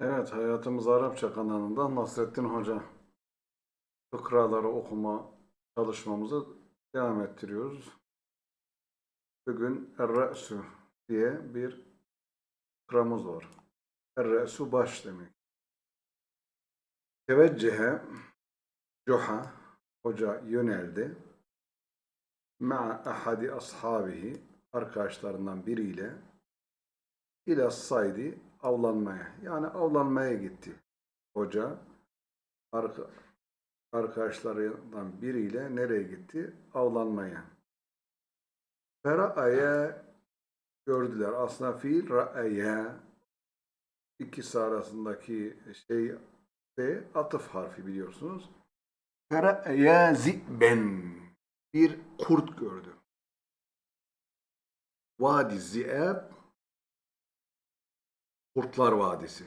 Evet, Hayatımız Arapça kanalında Nasrettin Hoca fıkraları okuma çalışmamızı devam ettiriyoruz. Bugün Er-Re'su diye bir fıkramız var. Er-Re'su baş demek. Teveccehe Cuha Hoca yöneldi. Ma'a ahadi ashabihi arkadaşlarından biriyle İla saydi avlanmaya. Yani avlanmaya gitti. Hoca arka, arkadaşlarından biriyle nereye gitti? Avlanmaya. Fera'aya gördüler. Aslında fiil ra'aya ikisi arasındaki şey de atıf harfi biliyorsunuz. Fera'aya zi'ben bir kurt gördü. Vadi zi'eb Kurtlar Vadisi.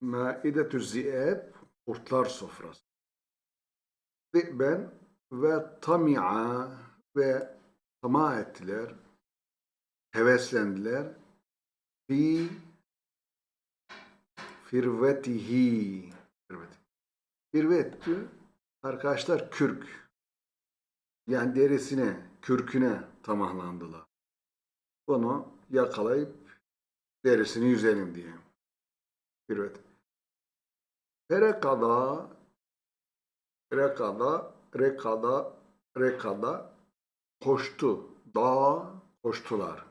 Maidetü Zi'eb, Kurtlar Sofrası. Zi'ben ve tami'a ve tamah ettiler, heveslendiler. Fi firvetihi. Firveti. Firvetü, arkadaşlar kürk. Yani derisine, kürküne tamahlandılar. Bunu yakalayıp derisini yüzelim diye. Evet. Rekada rekada rekada rekada koştu. Dağ koştular.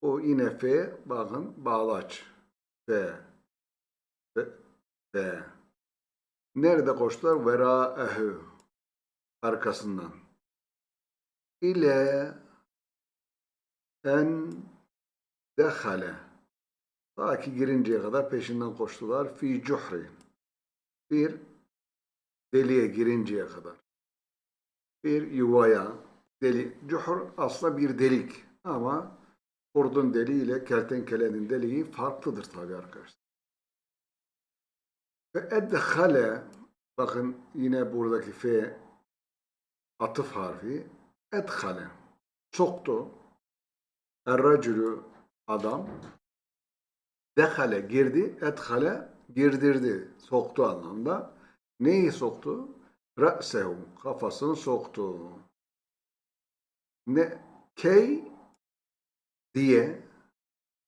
O yine bakın bağlaç. F. F. F. Nerede koştular? Veraehu. Arkasından. İle en dehale Ta ki girinceye kadar peşinden koştular. Fi cuhri. Bir deliğe girinceye kadar. Bir yuvaya. Deli. Cuhur aslında bir delik. Ama kurdun deliği ile kertenkelenin deliği farklıdır tabi arkadaşlar. Ve edhale bakın yine buradaki f atıf harfi edhale soktu. Er-racülü adam Dehale girdi, ethale girdirdi, soktu anlamda. Neyi soktu? Re'sehu, kafasını soktu. Ne? Key diye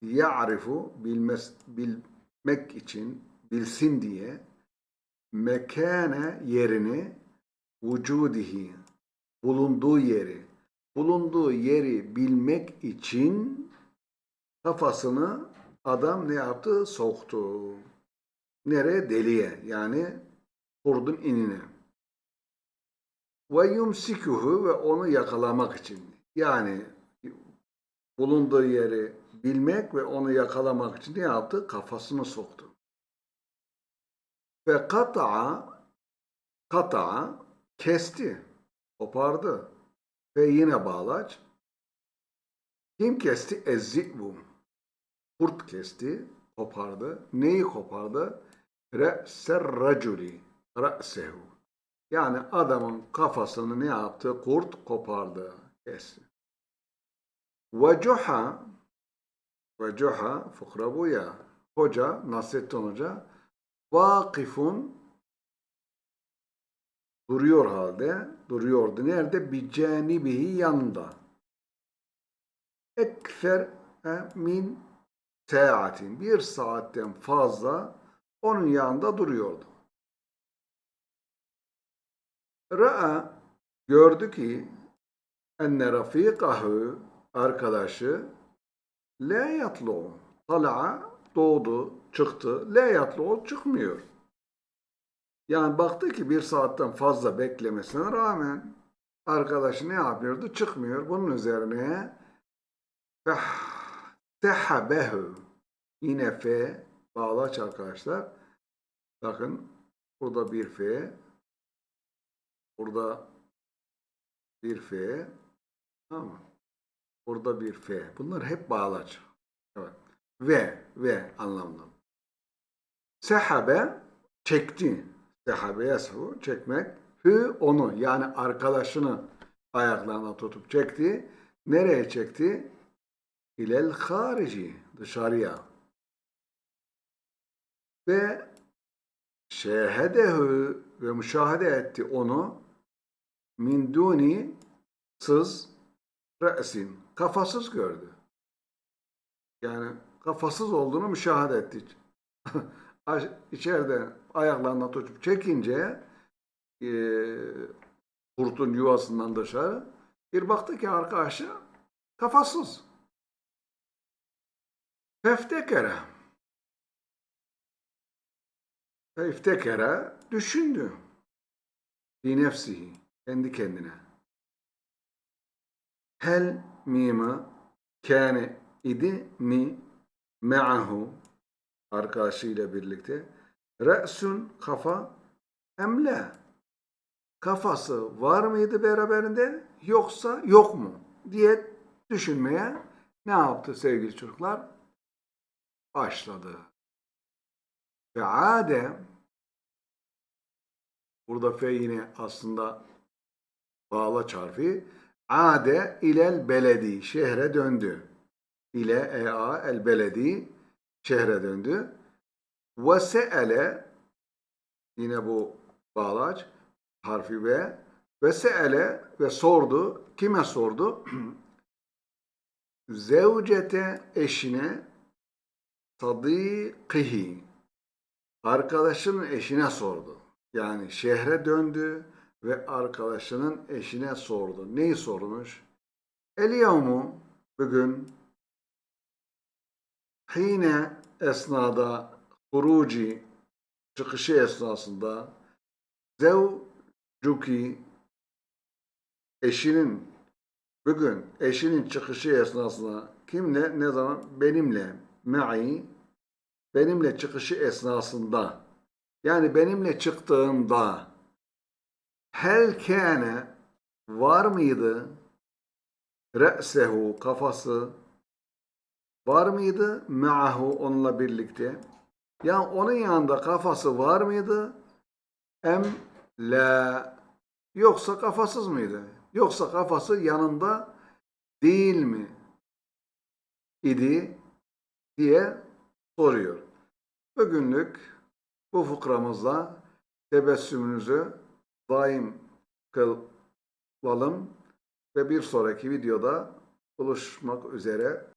ya'rifu bilmez, bilmek için, bilsin diye mekane yerini vücudihi bulunduğu yeri bulunduğu yeri bilmek için kafasını adam ne yaptı? Soktu. Nereye? Deliye. Yani kurdun inine. Ve yumsikuhu ve onu yakalamak için. Yani bulunduğu yeri bilmek ve onu yakalamak için ne yaptı? Kafasını soktu. Ve kata'a kata'a kesti. Kopardı. Ve yine bağlaç. Kim kesti? Ezzibu. Kurt kesti, kopardı. Neyi kopardı? Re'ser raculi. Re'sehu. Yani adamın kafasını ne yaptı? Kurt kopardı, kesti. Ve cuha ve. Hoca, Nasrettin Hoca vakifun duruyor halde, duruyordu. Nerede? Bicanibihi yanında. Ekfer min saatin bir saatten fazla onun yanında duruyordu. Ra'a gördü ki enne rafikahu arkadaşı la yatlu tala'a doğdu çıktı la yatlu çıkmıyor. Yani baktı ki bir saatten fazla beklemesine rağmen arkadaşı ne yapıyordu? Çıkmıyor. Bunun üzerine Tehabehu. Yine F bağlaç arkadaşlar. Bakın burada bir F. Burada bir F. Tamam Burada bir F. Bunlar hep bağlaç. Evet. Ve, ve anlamında. Sehabe çekti. Sehabe yashu çekmek. Hü onu yani arkadaşını ayaklarına tutup çekti. Nereye çekti? ilel harici dışarıya ve şehedehu ve müşahede etti onu min duni sız re'sin kafasız gördü. Yani kafasız olduğunu müşahede etti. İçeride ayaklarına tutup çekince eee kurtun yuvasından dışarı bir baktı ki arkadaşı kafasız. Feftekere. Feftekere düşündü. Fi nefsihi. Kendi kendine. Hel mimi kâne idi mi me'ahu arkadaşıyla birlikte re'sun kafa emle kafası var mıydı beraberinde yoksa yok mu diye düşünmeye ne yaptı sevgili çocuklar? Başladı. Ve ade burada fe yine aslında bağlaç harfi ade ilel beledi şehre döndü. İle ea el beledi şehre döndü. Ve se'ele yine bu bağlaç harfi ve ve se'ele ve sordu. Kime sordu? Zevcete eşine sadikihi arkadaşının eşine sordu. Yani şehre döndü ve arkadaşının eşine sordu. Neyi sormuş? El yevmu bugün hine esnada huruci çıkışı esnasında zevcuki eşinin bugün eşinin çıkışı esnasında kimle ne zaman benimle me'i benimle çıkışı esnasında yani benimle çıktığında hel var mıydı? Re'sehu kafası var mıydı? Me'ahu onunla birlikte. Yani onun yanında kafası var mıydı? Em la yoksa kafasız mıydı? Yoksa kafası yanında değil mi idi diye soruyor. Bugünlük bu fıkramızla tebessümünüzü daim kılalım ve bir sonraki videoda buluşmak üzere